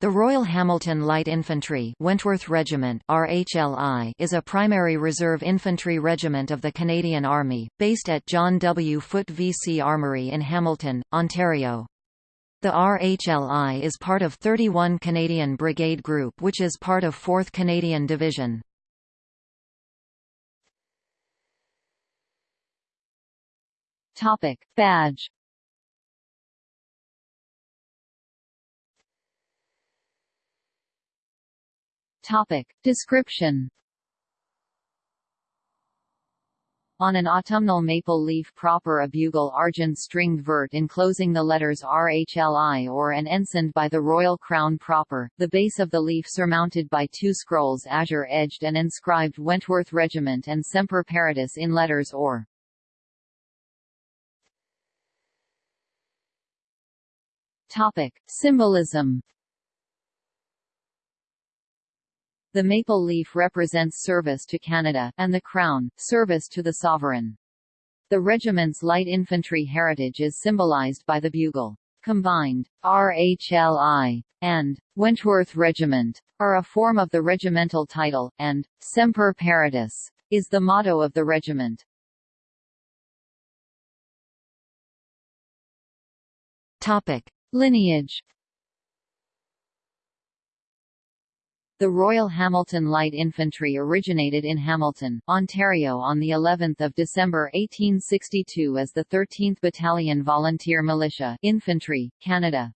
The Royal Hamilton Light Infantry Wentworth Regiment RHLI is a primary reserve infantry regiment of the Canadian Army, based at John W. Foote VC Armoury in Hamilton, Ontario. The RHLI is part of 31 Canadian Brigade Group which is part of 4th Canadian Division. Badge Topic. Description On an autumnal maple leaf proper a bugle argent stringed vert enclosing the letters RHLI or an ensigned by the royal crown proper, the base of the leaf surmounted by two scrolls azure-edged and inscribed Wentworth Regiment and Semper Paratus in letters or. Topic. Symbolism The maple leaf represents service to Canada, and the crown, service to the sovereign. The regiment's light infantry heritage is symbolized by the bugle. Combined, RHLI and Wentworth Regiment are a form of the regimental title, and Semper Paratus is the motto of the regiment. Topic: Lineage The Royal Hamilton Light Infantry originated in Hamilton, Ontario on the 11th of December 1862 as the 13th Battalion Volunteer Militia Infantry, Canada.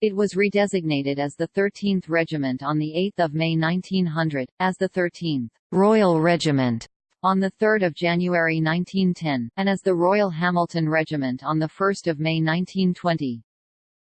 It was redesignated as the 13th Regiment on 8 May 1900, as the 13th Royal Regiment on 3 January 1910, and as the Royal Hamilton Regiment on 1 May 1920.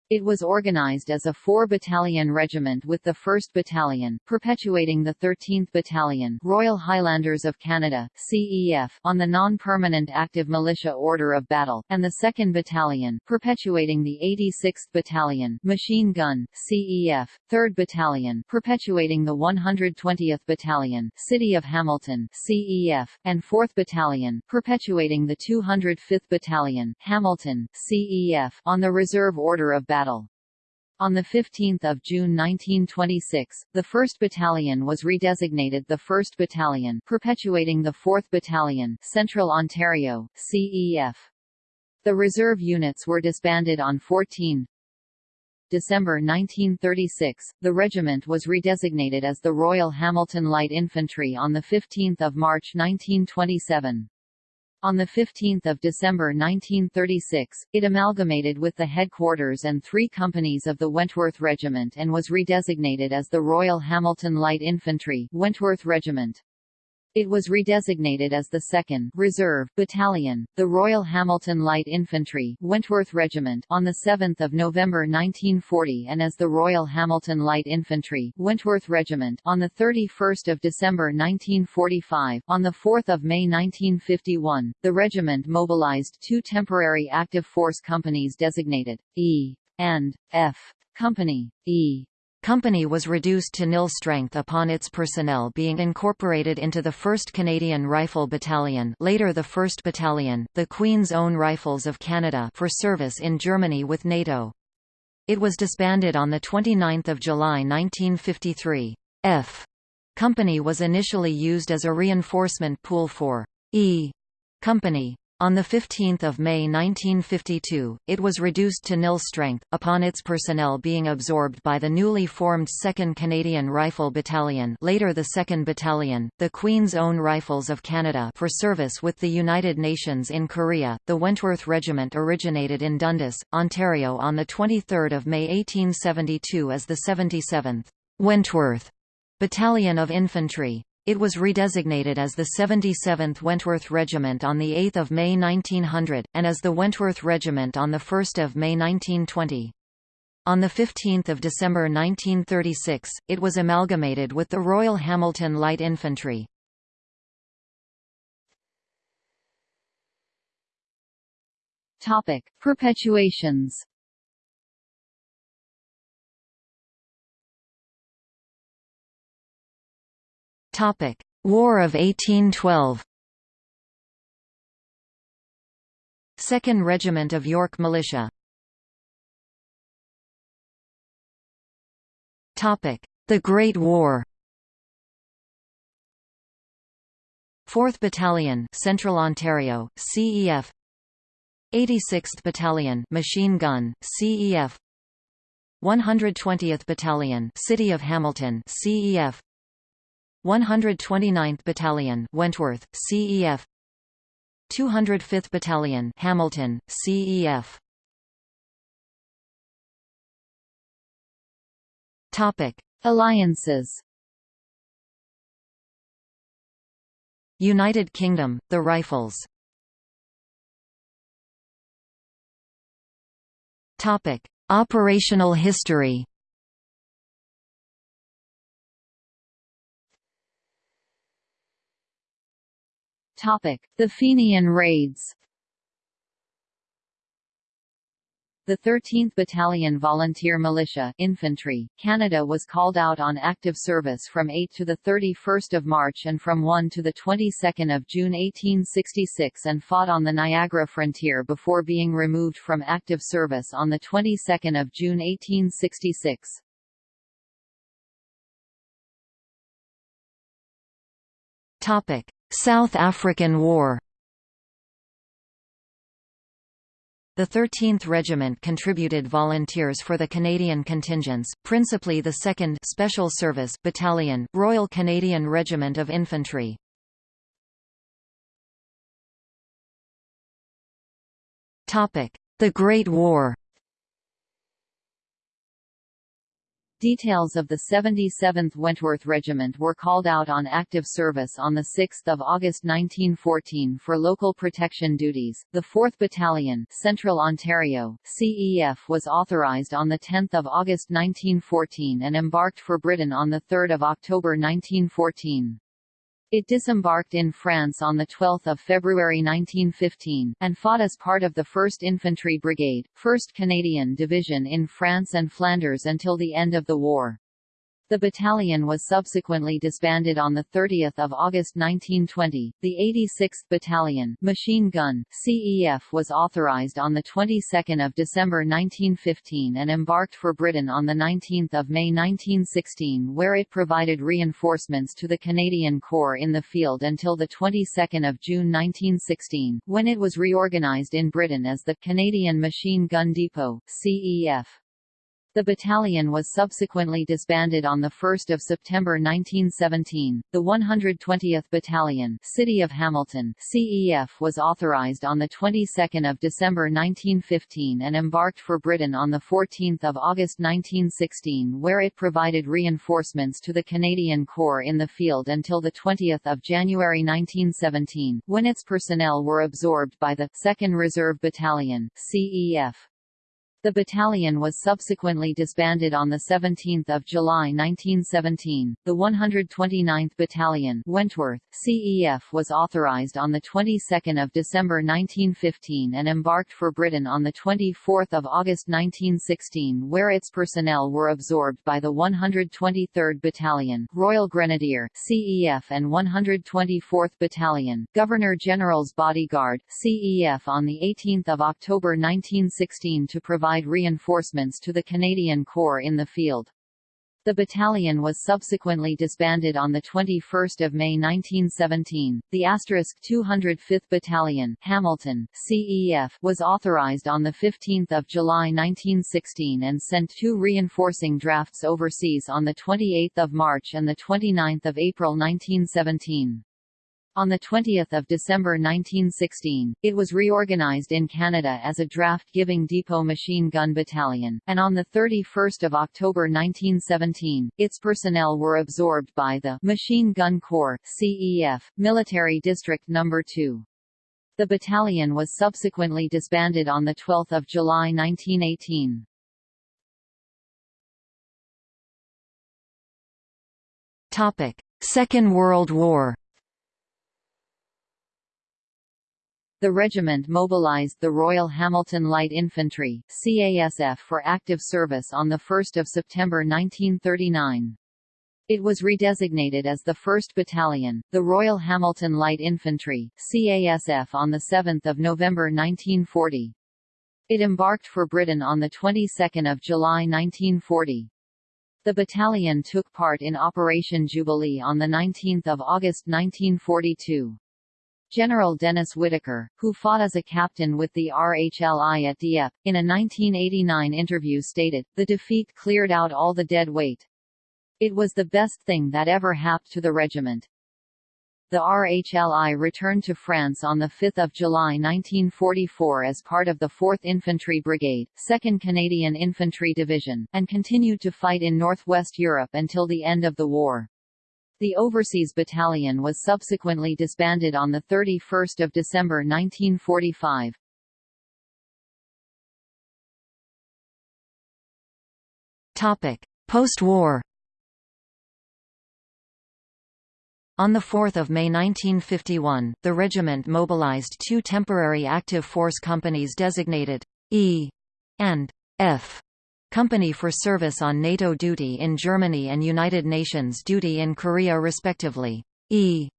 It was organized as a four-battalion regiment with the 1st Battalion, perpetuating the 13th Battalion Royal Highlanders of Canada CEF, on the non-permanent active militia order of battle, and the 2nd Battalion, perpetuating the 86th Battalion Machine Gun CEF, 3rd Battalion, perpetuating the 120th Battalion City of Hamilton CEF, and 4th Battalion, perpetuating the 205th Battalion Hamilton CEF, on the reserve order of battle battle. On 15 June 1926, the 1st Battalion was redesignated the 1st Battalion perpetuating the 4th Battalion Central Ontario, CEF. The reserve units were disbanded on 14 December 1936, the regiment was redesignated as the Royal Hamilton Light Infantry on 15 March 1927. On 15 December 1936, it amalgamated with the headquarters and three companies of the Wentworth Regiment and was redesignated as the Royal Hamilton Light Infantry Wentworth Regiment. It was redesignated as the 2nd Reserve Battalion, the Royal Hamilton Light Infantry Wentworth Regiment on 7 November 1940 and as the Royal Hamilton Light Infantry Wentworth Regiment on 31 December 1945. On 4 May 1951, the regiment mobilized two temporary active force companies designated E and F Company. E company was reduced to nil strength upon its personnel being incorporated into the 1st Canadian Rifle Battalion later the 1st Battalion, the Queen's Own Rifles of Canada for service in Germany with NATO. It was disbanded on 29 July 1953. F. Company was initially used as a reinforcement pool for E. Company. On 15 May 1952, it was reduced to nil strength, upon its personnel being absorbed by the newly formed 2nd Canadian Rifle Battalion later the 2nd Battalion, the Queen's Own Rifles of Canada for service with the United Nations in Korea. The Wentworth Regiment originated in Dundas, Ontario on 23 May 1872 as the 77th Wentworth Battalion of Infantry. It was redesignated as the 77th Wentworth Regiment on 8 May 1900, and as the Wentworth Regiment on 1 May 1920. On 15 December 1936, it was amalgamated with the Royal Hamilton Light Infantry. Topic: Perpetuations. Topic: War of 1812. 2nd Regiment of York Militia Topic: The Great War 4th Battalion, Central Ontario, CEF 86th Battalion, Machine Gun, CEF 120th Battalion, City of Hamilton, CEF 129th Battalion, Wentworth, CEF 205th Battalion, Hamilton, CEF Topic: Alliances. United Kingdom, the Rifles. Topic: Operational history. Topic: The Fenian raids. The 13th Battalion Volunteer Militia Infantry, Canada was called out on active service from 8 to 31 March and from 1 to 22 June 1866 and fought on the Niagara frontier before being removed from active service on the 22nd of June 1866. South African War The 13th Regiment contributed volunteers for the Canadian contingents, principally the 2nd Special Service Battalion, Royal Canadian Regiment of Infantry. The Great War Details of the 77th Wentworth Regiment were called out on active service on 6 August 1914 for local protection duties. The 4th Battalion, Central Ontario, CEF was authorized on 10 August 1914 and embarked for Britain on 3 October 1914. It disembarked in France on 12 February 1915, and fought as part of the 1st Infantry Brigade, 1st Canadian Division in France and Flanders until the end of the war. The battalion was subsequently disbanded on 30 August 1920. The 86th Battalion Machine Gun CEF was authorized on the 22nd of December 1915 and embarked for Britain on the 19th of May 1916 where it provided reinforcements to the Canadian Corps in the field until the 22nd of June 1916 when it was reorganized in Britain as the Canadian Machine Gun Depot CEF. The battalion was subsequently disbanded on 1 September 1917. The 120th Battalion City of Hamilton CEF was authorized on the 22nd of December 1915 and embarked for Britain on the 14th of August 1916 where it provided reinforcements to the Canadian Corps in the field until the 20th of January 1917 when its personnel were absorbed by the 2nd Reserve Battalion CEF. The battalion was subsequently disbanded on 17 July 1917. The 129th Battalion Wentworth, CEF was authorized on the 22nd of December 1915 and embarked for Britain on the 24th of August 1916 where its personnel were absorbed by the 123rd Battalion Royal Grenadier CEF and 124th Battalion Governor-General's Bodyguard CEF on the 18th of October 1916 to provide reinforcements to the Canadian Corps in the field. The battalion was subsequently disbanded on 21 May 1917. The 205th Battalion Hamilton, CEF was authorized on 15 July 1916 and sent two reinforcing drafts overseas on 28 March and 29 April 1917. On 20 December 1916, it was reorganized in Canada as a draft-giving depot machine gun battalion, and on 31 October 1917, its personnel were absorbed by the Machine Gun Corps CEF, Military District No. 2. The battalion was subsequently disbanded on 12 July 1918. Second World War The regiment mobilized the Royal Hamilton Light Infantry CASF for active service on 1 September 1939. It was redesignated as the 1st Battalion, the Royal Hamilton Light Infantry CASF on 7 November 1940. It embarked for Britain on the 22nd of July 1940. The battalion took part in Operation Jubilee on 19 August 1942. General Dennis Whitaker, who fought as a captain with the RHLI at Dieppe, in a 1989 interview stated, the defeat cleared out all the dead weight. It was the best thing that ever happened to the regiment. The RHLI returned to France on 5 July 1944 as part of the 4th Infantry Brigade, 2nd Canadian Infantry Division, and continued to fight in northwest Europe until the end of the war. The Overseas Battalion was subsequently disbanded on 31 December 1945. Post-war On 4 May 1951, the regiment mobilized two temporary active force companies designated E and F Company for service on NATO duty in Germany and United Nations duty in Korea respectively. E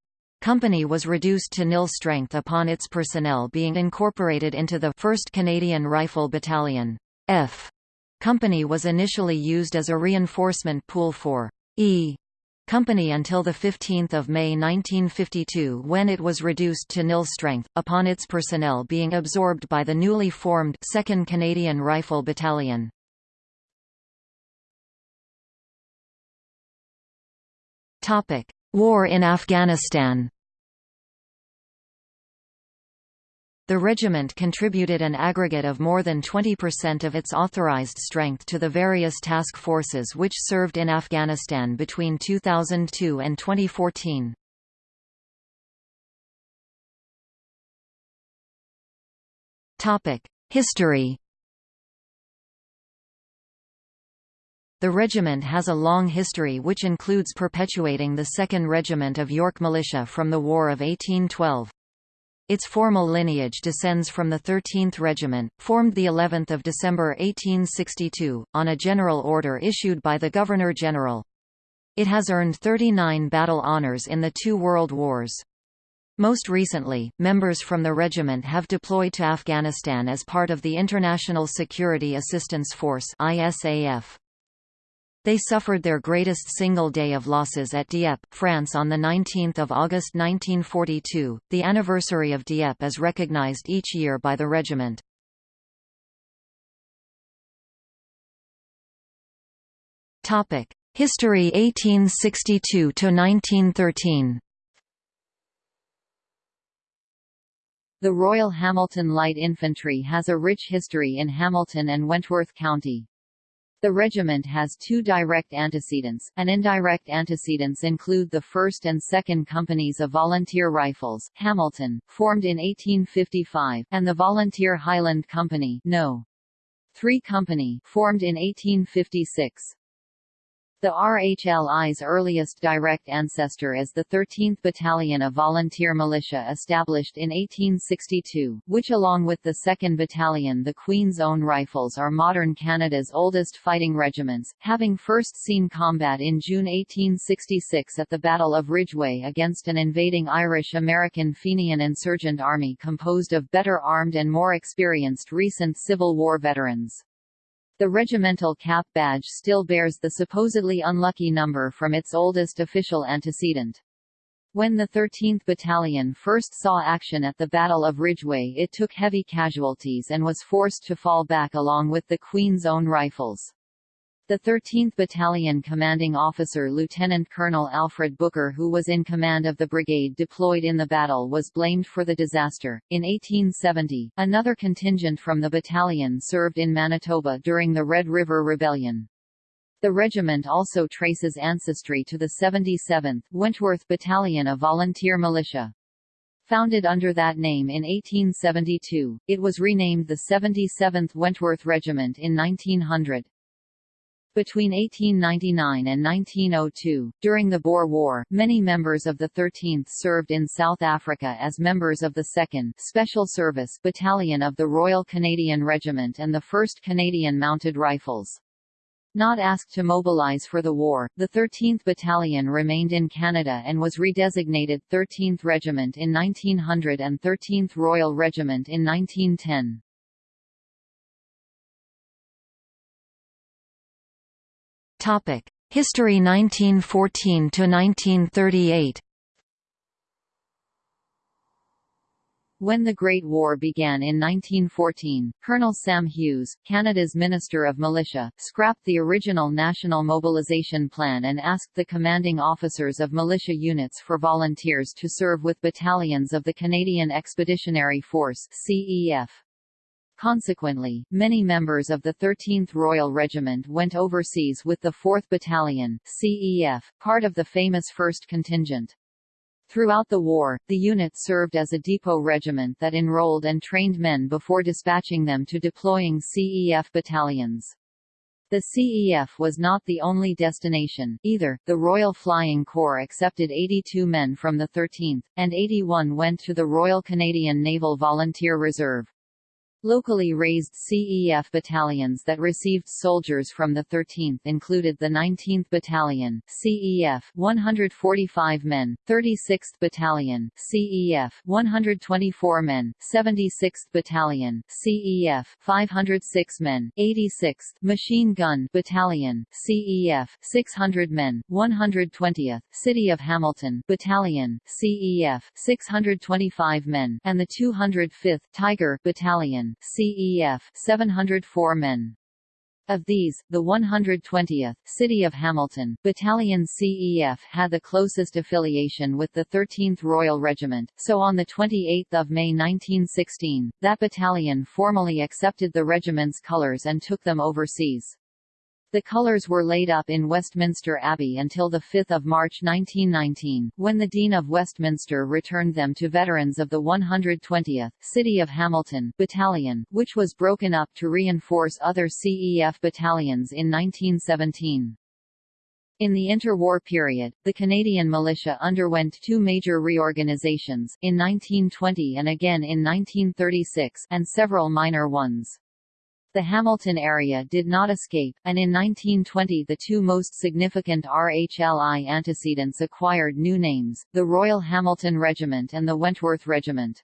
Company was reduced to nil strength upon its personnel being incorporated into the 1st Canadian Rifle Battalion. F Company was initially used as a reinforcement pool for E Company until 15 May 1952 when it was reduced to nil strength, upon its personnel being absorbed by the newly formed 2nd Canadian Rifle Battalion. War in Afghanistan. The regiment contributed an aggregate of more than 20% of its authorized strength to the various task forces which served in Afghanistan between 2002 and 2014. History The regiment has a long history which includes perpetuating the 2nd Regiment of York Militia from the War of 1812. Its formal lineage descends from the 13th Regiment, formed the 11th of December 1862, on a general order issued by the Governor-General. It has earned 39 battle honours in the two World Wars. Most recently, members from the regiment have deployed to Afghanistan as part of the International Security Assistance Force ISAF. They suffered their greatest single day of losses at Dieppe, France on 19 August 1942. The anniversary of Dieppe is recognized each year by the regiment. History 1862–1913 The Royal Hamilton Light Infantry has a rich history in Hamilton and Wentworth County. The regiment has two direct antecedents, and indirect antecedents include the 1st and 2nd Companies of Volunteer Rifles, Hamilton, formed in 1855, and the Volunteer Highland Company no. 3 Company, formed in 1856. The RHLI's earliest direct ancestor is the 13th Battalion of Volunteer Militia established in 1862, which along with the 2nd Battalion the Queen's Own Rifles are modern Canada's oldest fighting regiments, having first seen combat in June 1866 at the Battle of Ridgeway against an invading Irish-American Fenian insurgent army composed of better armed and more experienced recent Civil War veterans. The regimental cap badge still bears the supposedly unlucky number from its oldest official antecedent. When the 13th Battalion first saw action at the Battle of Ridgeway it took heavy casualties and was forced to fall back along with the Queen's Own Rifles. The 13th Battalion commanding officer Lieutenant Colonel Alfred Booker who was in command of the brigade deployed in the battle was blamed for the disaster. In 1870, another contingent from the battalion served in Manitoba during the Red River Rebellion. The regiment also traces ancestry to the 77th, Wentworth Battalion of Volunteer Militia. Founded under that name in 1872, it was renamed the 77th Wentworth Regiment in 1900. Between 1899 and 1902, during the Boer War, many members of the 13th served in South Africa as members of the 2nd Special Service Battalion of the Royal Canadian Regiment and the 1st Canadian Mounted Rifles. Not asked to mobilize for the war, the 13th Battalion remained in Canada and was redesignated 13th Regiment in 1900 and 13th Royal Regiment in 1910. Topic: History 1914 to 1938 When the Great War began in 1914, Colonel Sam Hughes, Canada's Minister of Militia, scrapped the original National Mobilization Plan and asked the commanding officers of militia units for volunteers to serve with battalions of the Canadian Expeditionary Force CEF. Consequently, many members of the 13th Royal Regiment went overseas with the 4th Battalion CEF, part of the famous 1st Contingent. Throughout the war, the unit served as a depot regiment that enrolled and trained men before dispatching them to deploying CEF battalions. The CEF was not the only destination, either. The Royal Flying Corps accepted 82 men from the 13th, and 81 went to the Royal Canadian Naval Volunteer Reserve. Locally raised CEF battalions that received soldiers from the 13th included the 19th Battalion, CEF 145 men, 36th Battalion, CEF 124 men, 76th Battalion, CEF 506 men, 86th Machine Gun Battalion, CEF 600 men, 120th City of Hamilton Battalion, CEF 625 men, and the 205th Tiger Battalion CEF 704 men. Of these, the 120th City of Hamilton Battalion CEF had the closest affiliation with the 13th Royal Regiment, so on 28 May 1916, that battalion formally accepted the regiment's colours and took them overseas. The colours were laid up in Westminster Abbey until 5 March 1919, when the Dean of Westminster returned them to veterans of the 120th City of Hamilton Battalion, which was broken up to reinforce other CEF battalions in 1917. In the interwar period, the Canadian militia underwent two major reorganizations, in 1920 and again in 1936 and several minor ones. The Hamilton area did not escape, and in 1920 the two most significant RHLI antecedents acquired new names, the Royal Hamilton Regiment and the Wentworth Regiment.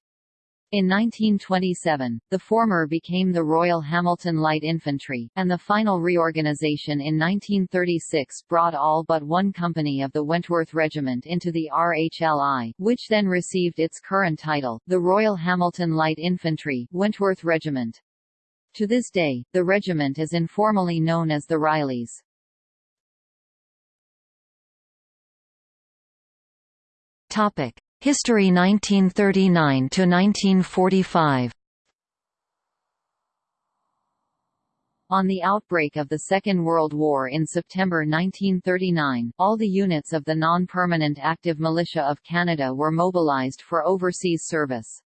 In 1927, the former became the Royal Hamilton Light Infantry, and the final reorganization in 1936 brought all but one company of the Wentworth Regiment into the RHLI, which then received its current title, the Royal Hamilton Light Infantry Wentworth Regiment. To this day, the regiment is informally known as the Rileys. Topic: History 1939 to 1945. On the outbreak of the Second World War in September 1939, all the units of the non-permanent active militia of Canada were mobilized for overseas service.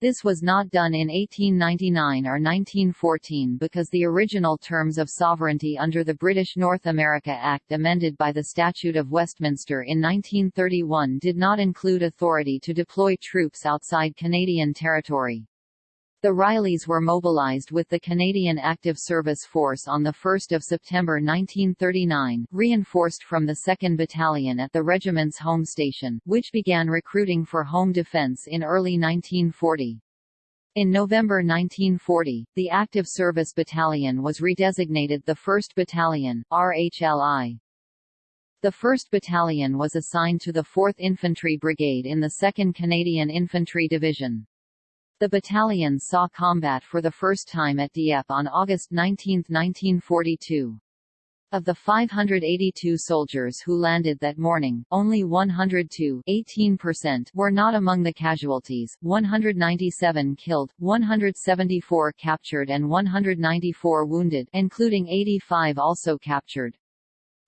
This was not done in 1899 or 1914 because the original terms of sovereignty under the British North America Act amended by the Statute of Westminster in 1931 did not include authority to deploy troops outside Canadian territory. The Rileys were mobilized with the Canadian Active Service Force on 1 September 1939, reinforced from the 2nd Battalion at the regiment's home station, which began recruiting for home defence in early 1940. In November 1940, the Active Service Battalion was redesignated the 1st Battalion, RHLI. The 1st Battalion was assigned to the 4th Infantry Brigade in the 2nd Canadian Infantry Division. The battalion saw combat for the first time at Dieppe on August 19, 1942. Of the 582 soldiers who landed that morning, only 102 18% were not among the casualties, 197 killed, 174 captured and 194 wounded including 85 also captured.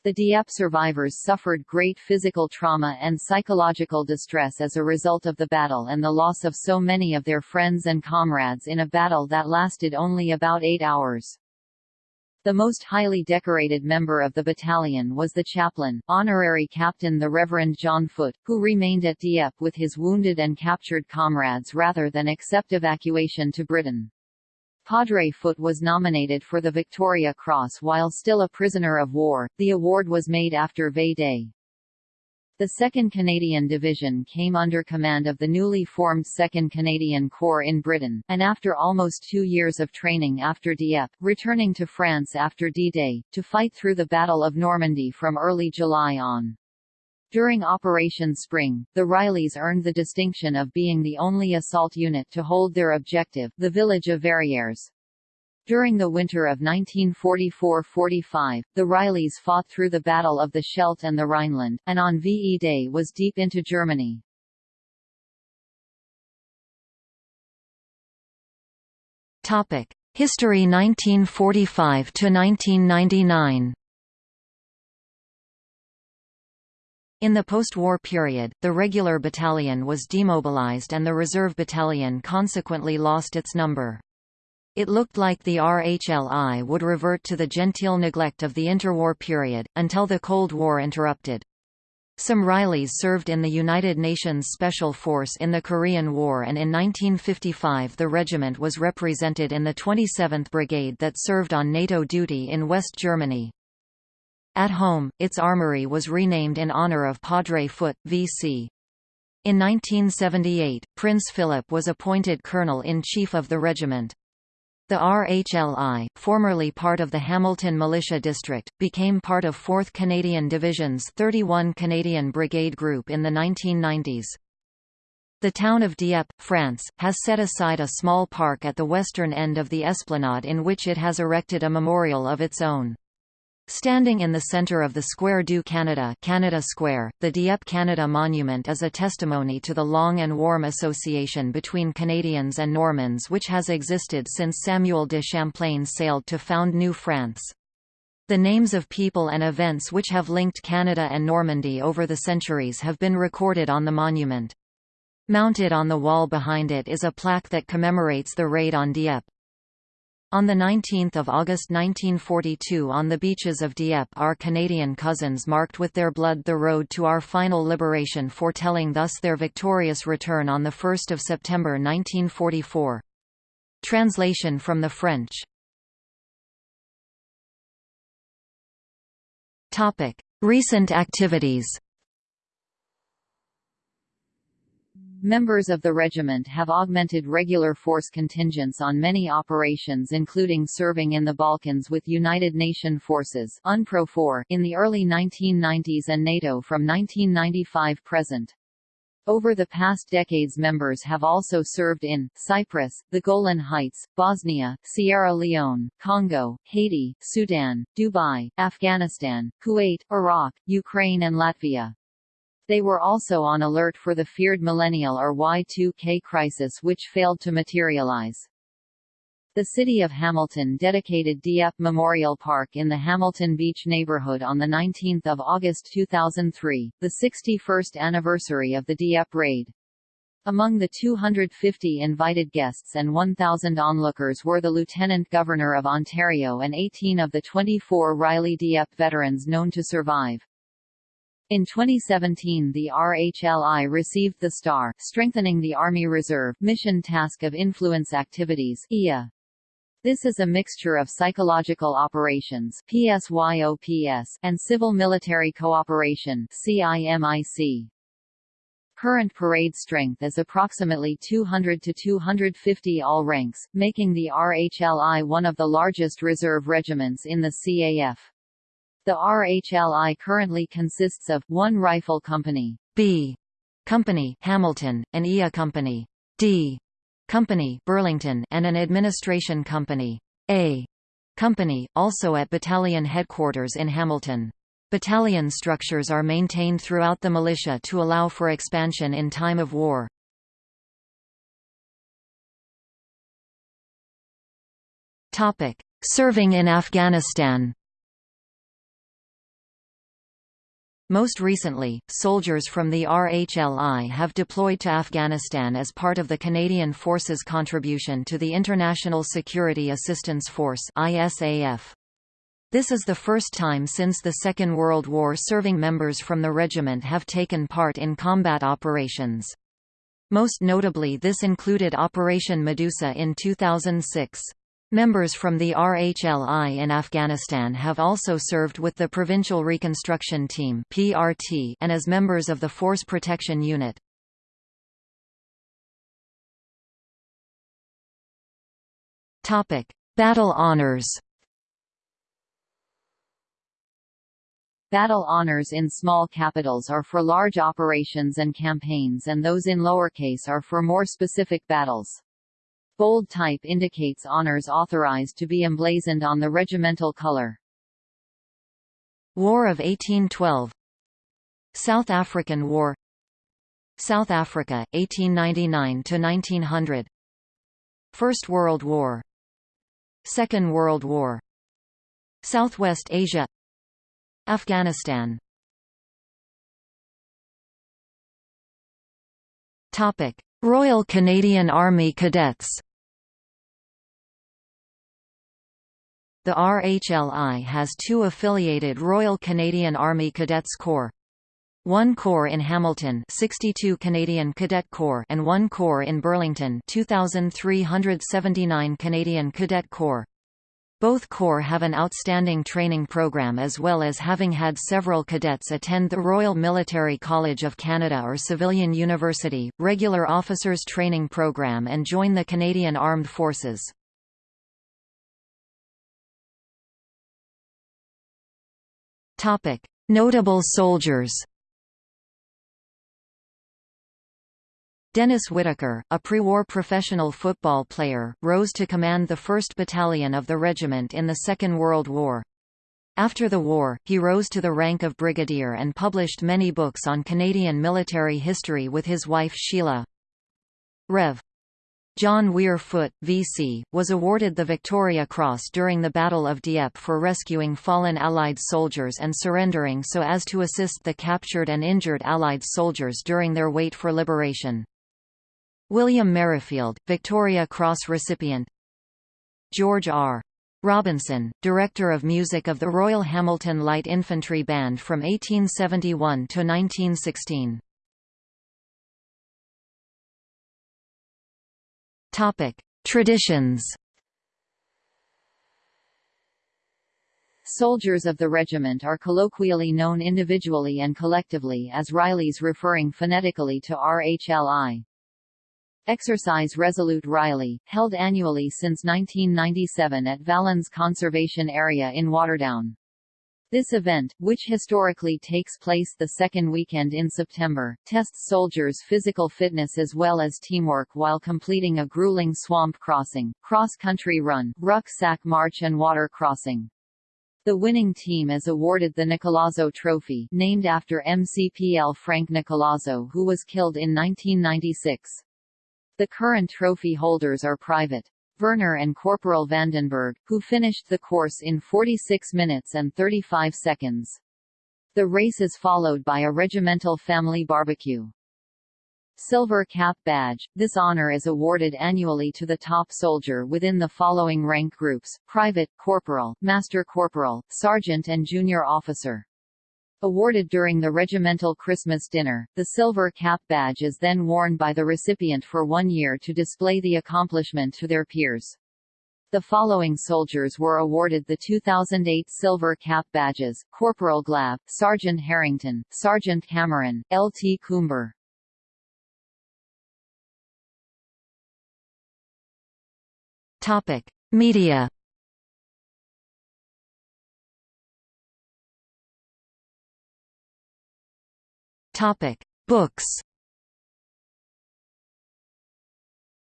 The Dieppe survivors suffered great physical trauma and psychological distress as a result of the battle and the loss of so many of their friends and comrades in a battle that lasted only about eight hours. The most highly decorated member of the battalion was the chaplain, honorary captain the Reverend John Foote, who remained at Dieppe with his wounded and captured comrades rather than accept evacuation to Britain. Padre Foote was nominated for the Victoria Cross while still a prisoner of war. The award was made after V Day. The 2nd Canadian Division came under command of the newly formed 2nd Canadian Corps in Britain, and after almost two years of training after Dieppe, returning to France after D-Day, to fight through the Battle of Normandy from early July on. During Operation Spring, the Rileys earned the distinction of being the only assault unit to hold their objective, the village of Verrières. During the winter of 1944–45, the Rileys fought through the Battle of the Scheldt and the Rhineland, and on VE Day was deep into Germany. History 1945 In the post-war period, the regular battalion was demobilized and the reserve battalion consequently lost its number. It looked like the RHLI would revert to the genteel neglect of the interwar period, until the Cold War interrupted. Some Rileys served in the United Nations Special Force in the Korean War and in 1955 the regiment was represented in the 27th Brigade that served on NATO duty in West Germany. At home, its armory was renamed in honor of Padre Foote, V.C. In 1978, Prince Philip was appointed Colonel-in-Chief of the regiment. The RHLI, formerly part of the Hamilton Militia District, became part of 4th Canadian Division's 31 Canadian Brigade Group in the 1990s. The town of Dieppe, France, has set aside a small park at the western end of the esplanade in which it has erected a memorial of its own. Standing in the centre of the Square du Canada, Canada Square, the Dieppe Canada Monument is a testimony to the long and warm association between Canadians and Normans which has existed since Samuel de Champlain sailed to found New France. The names of people and events which have linked Canada and Normandy over the centuries have been recorded on the monument. Mounted on the wall behind it is a plaque that commemorates the raid on Dieppe. On 19 August 1942 on the beaches of Dieppe our Canadian cousins marked with their blood the road to our final liberation foretelling thus their victorious return on 1 September 1944. Translation from the French. Recent activities Members of the regiment have augmented regular force contingents on many operations including serving in the Balkans with United Nation forces UNPROFOR in the early 1990s and NATO from 1995 present. Over the past decades members have also served in, Cyprus, the Golan Heights, Bosnia, Sierra Leone, Congo, Haiti, Sudan, Dubai, Afghanistan, Kuwait, Iraq, Ukraine and Latvia. They were also on alert for the feared millennial or Y2K crisis which failed to materialize. The city of Hamilton dedicated Dieppe Memorial Park in the Hamilton Beach neighborhood on 19 August 2003, the 61st anniversary of the Dieppe raid. Among the 250 invited guests and 1,000 onlookers were the Lieutenant Governor of Ontario and 18 of the 24 Riley Dieppe veterans known to survive. In 2017 the RHLI received the STAR Strengthening the Army Reserve Mission Task of Influence Activities EA. This is a mixture of psychological operations PSYOPS and civil-military cooperation CIMIC. Current parade strength is approximately 200 to 250 all ranks, making the RHLI one of the largest reserve regiments in the CAF. The RHLI currently consists of, one rifle company B Company Hamilton, an EA company D Company Burlington and an administration company A Company, also at battalion headquarters in Hamilton. Battalion structures are maintained throughout the militia to allow for expansion in time of war. Serving in Afghanistan Most recently, soldiers from the RHLI have deployed to Afghanistan as part of the Canadian Forces contribution to the International Security Assistance Force ISAF. This is the first time since the Second World War serving members from the regiment have taken part in combat operations. Most notably this included Operation Medusa in 2006. Members from the RHLI in Afghanistan have also served with the Provincial Reconstruction Team (PRT) and as members of the Force Protection Unit. Topic: Battle honors. Battle honors in small capitals are for large operations and campaigns and those in lowercase are for more specific battles. Bold type indicates honors authorized to be emblazoned on the regimental color. War of 1812 South African War. South Africa, 1899–1900 First World War. Second World War. Southwest Asia. Afghanistan. Topic: Royal Canadian Army Cadets. The RHLI has two affiliated Royal Canadian Army Cadets Corps. One corps in Hamilton 62 Canadian Cadet Corps and one corps in Burlington 2379 Canadian Cadet Corps. Both corps have an outstanding training program as well as having had several cadets attend the Royal Military College of Canada or Civilian University, regular officers training program and join the Canadian Armed Forces. Notable soldiers Dennis Whitaker, a pre-war professional football player, rose to command the 1st Battalion of the regiment in the Second World War. After the war, he rose to the rank of brigadier and published many books on Canadian military history with his wife Sheila. Rev. John Weir Foote, VC, was awarded the Victoria Cross during the Battle of Dieppe for rescuing fallen Allied soldiers and surrendering so as to assist the captured and injured Allied soldiers during their wait for liberation. William Merrifield, Victoria Cross recipient George R. Robinson, Director of Music of the Royal Hamilton Light Infantry Band from 1871 to 1916. Topic: Traditions. Soldiers of the regiment are colloquially known individually and collectively as Rileys referring phonetically to RHLI. Exercise Resolute Riley, held annually since 1997 at Valens Conservation Area in Waterdown. This event, which historically takes place the second weekend in September, tests soldiers' physical fitness as well as teamwork while completing a grueling swamp crossing, cross-country run, rucksack march and water crossing. The winning team is awarded the Nicolazzo Trophy named after MCPL Frank Nicolazzo who was killed in 1996. The current trophy holders are Private Werner and Corporal Vandenberg, who finished the course in 46 minutes and 35 seconds. The race is followed by a regimental family barbecue. Silver Cap Badge – This honor is awarded annually to the top soldier within the following rank groups, Private, Corporal, Master Corporal, Sergeant and Junior Officer. Awarded during the regimental Christmas dinner, the silver cap badge is then worn by the recipient for one year to display the accomplishment to their peers. The following soldiers were awarded the 2008 Silver Cap badges, Corporal Glab, Sergeant Harrington, Sergeant Cameron, L.T. Coomber. Media Topic: Books.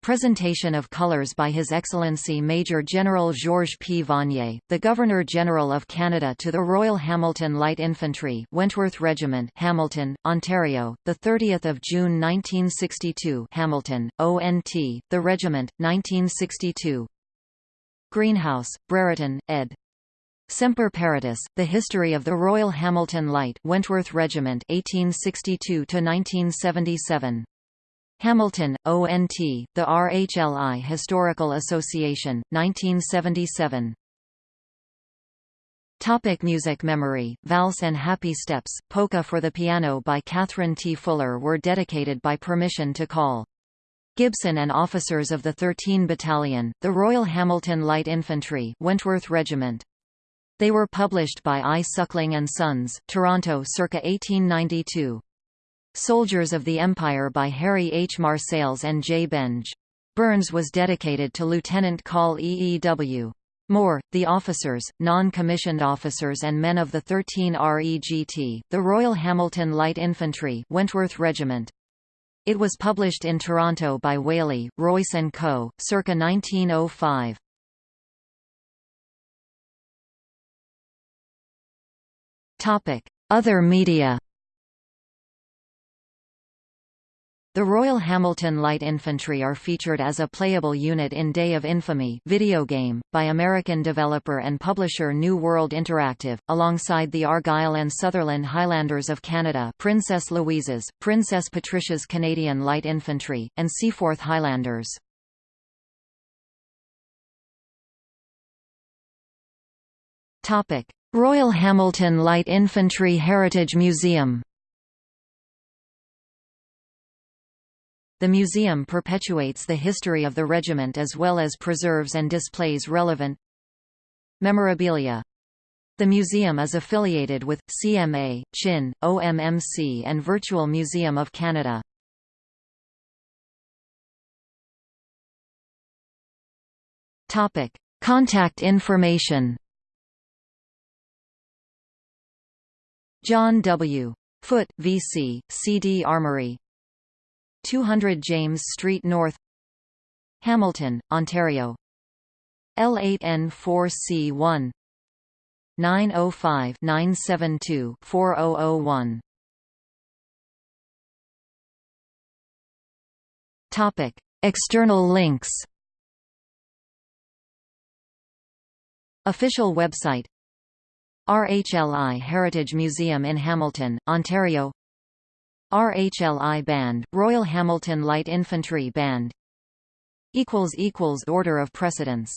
Presentation of colors by His Excellency Major General Georges P. Vanier, the Governor-General of Canada to the Royal Hamilton Light Infantry Wentworth Regiment Hamilton, Ontario, 30 June 1962 Hamilton, ONT, The Regiment, 1962 Greenhouse, Brereton, ed. Semper Paratus, The History of the Royal Hamilton Light Wentworth Regiment 1862–1977. Hamilton, ONT, The RHLI Historical Association, 1977. Topic music Memory, Valse and Happy Steps, Polka for the Piano by Catherine T. Fuller were dedicated by permission to call. Gibson and officers of the 13 Battalion, the Royal Hamilton Light Infantry Wentworth Regiment. They were published by I. Suckling and Sons, Toronto circa 1892. Soldiers of the Empire by Harry H. Marsales and J. Benge. Burns was dedicated to Lieutenant Col EEW. Moore, the officers, non-commissioned officers and men of the 13 REGT, the Royal Hamilton Light Infantry Wentworth Regiment. It was published in Toronto by Whaley, Royce & Co., circa 1905. Other media. The Royal Hamilton Light Infantry are featured as a playable unit in Day of Infamy video game, by American developer and publisher New World Interactive, alongside the Argyll and Sutherland Highlanders of Canada Princess Louise's, Princess Patricia's Canadian Light Infantry, and Seaforth Highlanders. Royal Hamilton Light Infantry Heritage Museum The museum perpetuates the history of the regiment as well as preserves and displays relevant memorabilia. The museum is affiliated with, CMA, CHIN, OMMC and Virtual Museum of Canada. Contact information John W. Foote, VC, CD Armory. 200 James Street North Hamilton, Ontario. L8N4C1 905-972-4001 Topic: External links. Official website RHLI Heritage Museum in Hamilton, Ontario. RHLI Band, Royal Hamilton Light Infantry Band. Order of precedence